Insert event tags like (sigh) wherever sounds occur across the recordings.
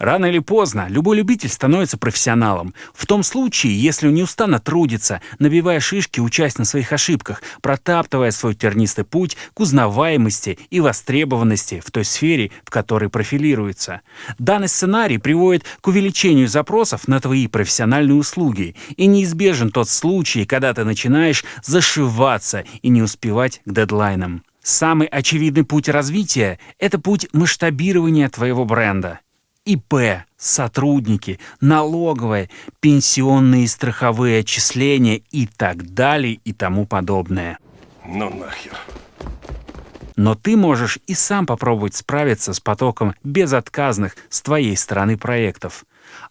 Рано или поздно любой любитель становится профессионалом. В том случае, если он неустанно трудится, набивая шишки, учась на своих ошибках, протаптывая свой тернистый путь к узнаваемости и востребованности в той сфере, в которой профилируется. Данный сценарий приводит к увеличению запросов на твои профессиональные услуги. И неизбежен тот случай, когда ты начинаешь зашиваться и не успевать к дедлайнам. Самый очевидный путь развития – это путь масштабирования твоего бренда. ИП, сотрудники, налоговые, пенсионные и страховые отчисления и так далее и тому подобное. Ну нахер. Но ты можешь и сам попробовать справиться с потоком безотказных с твоей стороны проектов.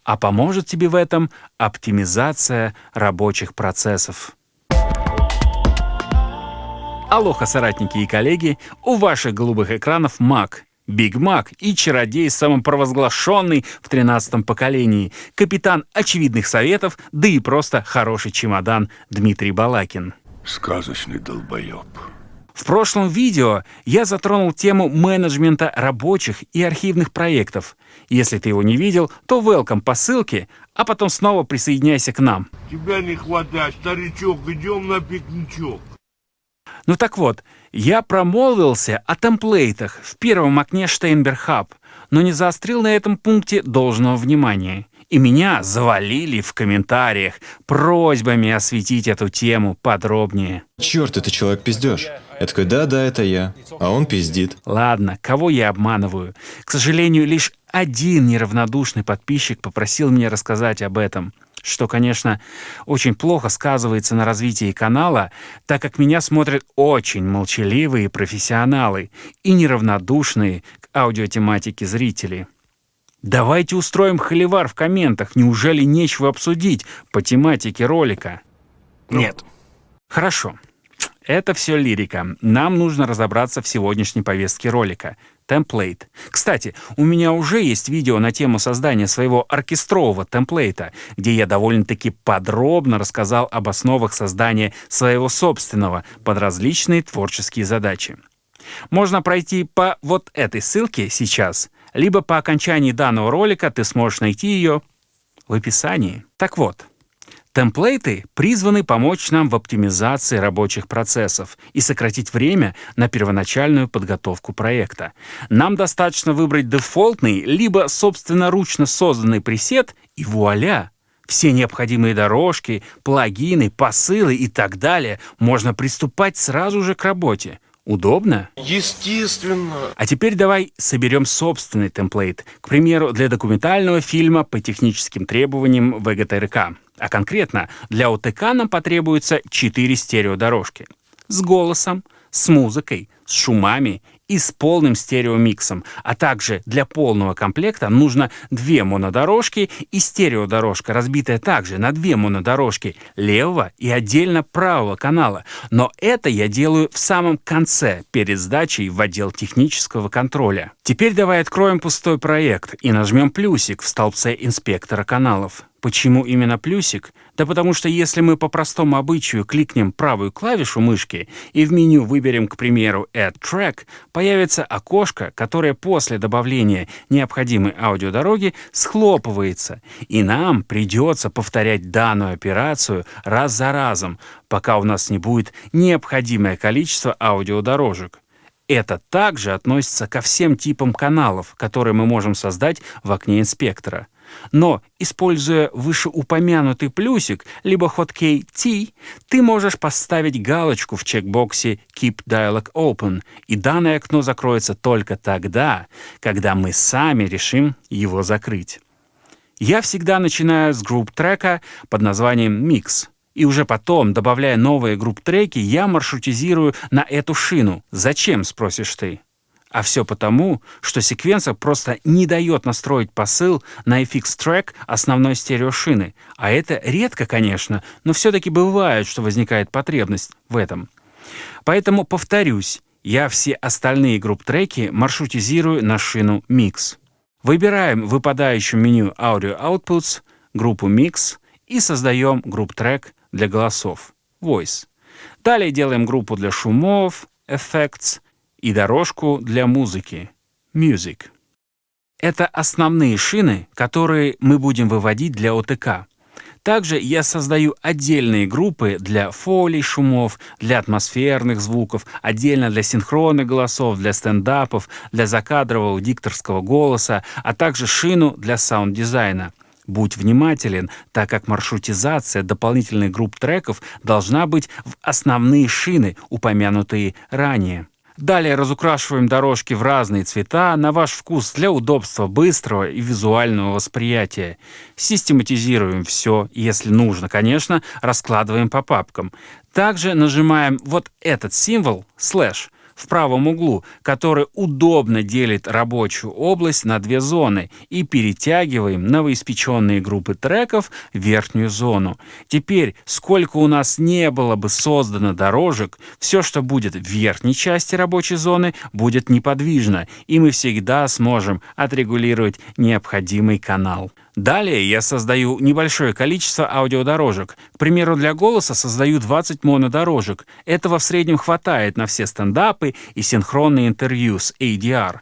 А поможет тебе в этом оптимизация рабочих процессов. Алоха, соратники и коллеги, у ваших голубых экранов Mac Биг Мак и чародей самопровозглашенный в тринадцатом поколении, капитан очевидных советов, да и просто хороший чемодан Дмитрий Балакин. Сказочный долбоеб. В прошлом видео я затронул тему менеджмента рабочих и архивных проектов. Если ты его не видел, то welcome по ссылке, а потом снова присоединяйся к нам. Тебя не хватает, старичок, идем на пикничок. Ну так вот, я промолвился о темплейтах в первом окне Steinberg Hub, но не заострил на этом пункте должного внимания. И меня завалили в комментариях просьбами осветить эту тему подробнее. Черт, это человек пиздешь. Я такой, да-да, это я. А он пиздит. Ладно, кого я обманываю? К сожалению, лишь один неравнодушный подписчик попросил меня рассказать об этом что, конечно, очень плохо сказывается на развитии канала, так как меня смотрят очень молчаливые профессионалы и неравнодушные к аудиотематике зрители. Давайте устроим холивар в комментах, неужели нечего обсудить по тематике ролика? Нет. Хорошо. Это все лирика. Нам нужно разобраться в сегодняшней повестке ролика темплейт. Кстати, у меня уже есть видео на тему создания своего оркестрового темплейта, где я довольно-таки подробно рассказал об основах создания своего собственного под различные творческие задачи. Можно пройти по вот этой ссылке сейчас, либо по окончании данного ролика ты сможешь найти ее в описании. Так вот, Темплейты призваны помочь нам в оптимизации рабочих процессов и сократить время на первоначальную подготовку проекта. Нам достаточно выбрать дефолтный, либо собственноручно созданный пресет, и вуаля! Все необходимые дорожки, плагины, посылы и так далее можно приступать сразу же к работе. Удобно? Естественно. А теперь давай соберем собственный темплейт, к примеру, для документального фильма по техническим требованиям ВГТРК. А конкретно для ОТК нам потребуется 4 стереодорожки. С голосом, с музыкой, с шумами и с полным стереомиксом, а также для полного комплекта нужно две монодорожки и стереодорожка, разбитая также на две монодорожки левого и отдельно правого канала. Но это я делаю в самом конце, перед сдачей в отдел технического контроля. Теперь давай откроем пустой проект и нажмем плюсик в столбце инспектора каналов. Почему именно плюсик? Да потому что если мы по простому обычаю кликнем правую клавишу мышки и в меню выберем, к примеру, Add Track, появится окошко, которое после добавления необходимой аудиодороги схлопывается, и нам придется повторять данную операцию раз за разом, пока у нас не будет необходимое количество аудиодорожек. Это также относится ко всем типам каналов, которые мы можем создать в окне инспектора. Но, используя вышеупомянутый плюсик, либо хоткей T, ты можешь поставить галочку в чекбоксе Keep Dialog Open, и данное окно закроется только тогда, когда мы сами решим его закрыть. Я всегда начинаю с групп-трека под названием Mix, и уже потом, добавляя новые групп-треки, я маршрутизирую на эту шину. Зачем, спросишь ты? А все потому, что секвенсор просто не дает настроить посыл на FX-трек основной стереошины. А это редко, конечно, но все-таки бывает, что возникает потребность в этом. Поэтому повторюсь, я все остальные групп-треки маршрутизирую на шину Mix. Выбираем в меню Audio Outputs группу Mix и создаем group-track для голосов Voice. Далее делаем группу для шумов Effects – и дорожку для музыки Music. Это основные шины, которые мы будем выводить для ОТК. Также я создаю отдельные группы для фолий, шумов, для атмосферных звуков, отдельно для синхронных голосов, для стендапов, для закадрового дикторского голоса, а также шину для саунд-дизайна. Будь внимателен, так как маршрутизация дополнительных групп треков должна быть в основные шины, упомянутые ранее. Далее разукрашиваем дорожки в разные цвета на ваш вкус для удобства быстрого и визуального восприятия. Систематизируем все, если нужно, конечно, раскладываем по папкам. Также нажимаем вот этот символ, слэш, в правом углу, который удобно делит рабочую область на две зоны и перетягиваем новоиспеченные группы треков в верхнюю зону. Теперь, сколько у нас не было бы создано дорожек, все, что будет в верхней части рабочей зоны, будет неподвижно, и мы всегда сможем отрегулировать необходимый канал. Далее я создаю небольшое количество аудиодорожек. К примеру, для голоса создаю 20 монодорожек. Этого в среднем хватает на все стендапы и синхронные интервью с ADR.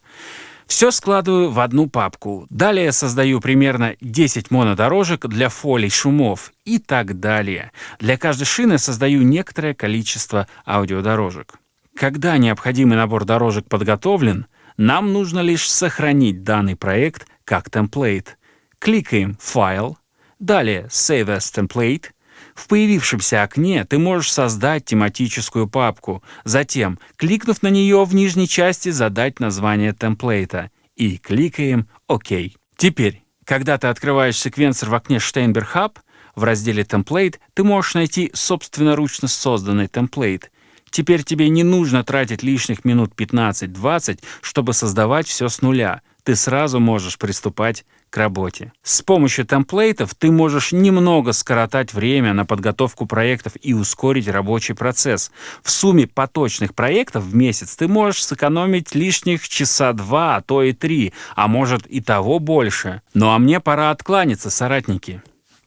Все складываю в одну папку. Далее создаю примерно 10 монодорожек для фолий, шумов и так далее. Для каждой шины создаю некоторое количество аудиодорожек. Когда необходимый набор дорожек подготовлен, нам нужно лишь сохранить данный проект как темплейт. Кликаем «Файл», далее «Save as Template». В появившемся окне ты можешь создать тематическую папку, затем, кликнув на нее в нижней части, задать название темплейта и кликаем «Ок». Теперь, когда ты открываешь секвенсор в окне Steinberg Hub, в разделе «Template» ты можешь найти собственноручно созданный темплейт. Теперь тебе не нужно тратить лишних минут 15-20, чтобы создавать все с нуля. Ты сразу можешь приступать к работе. С помощью темплейтов ты можешь немного скоротать время на подготовку проектов и ускорить рабочий процесс. В сумме поточных проектов в месяц ты можешь сэкономить лишних часа два, а то и три, а может и того больше. Ну а мне пора откланяться, соратники.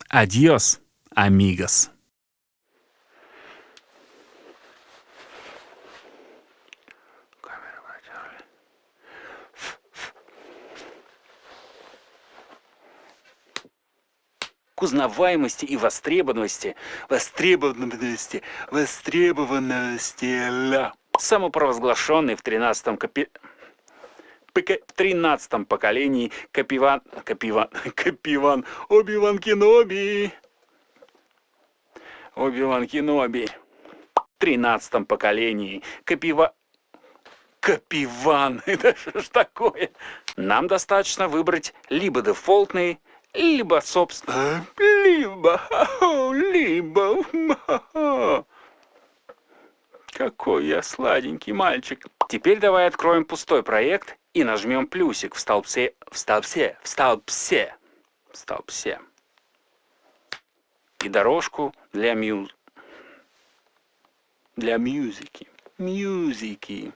Адьос, амигос. Узнаваемости и востребованности, востребованности, востребованности. Самопровозглашенный в 13-м копи... В 13 поколении Капиван... Капиван... (laughs) Капиван... Оби-Ван Кеноби. Оби-Ван Кеноби. В 13 поколении Капива... Капиван. (laughs) Это что ж такое? Нам достаточно выбрать либо дефолтный, либо, собственно, либо, (laughs) либо, (laughs) какой я сладенький мальчик. Теперь давай откроем пустой проект и нажмем плюсик в столбце, в столбце, в столбце, в столбце. И дорожку для мюз... для мюзики. Мюзики.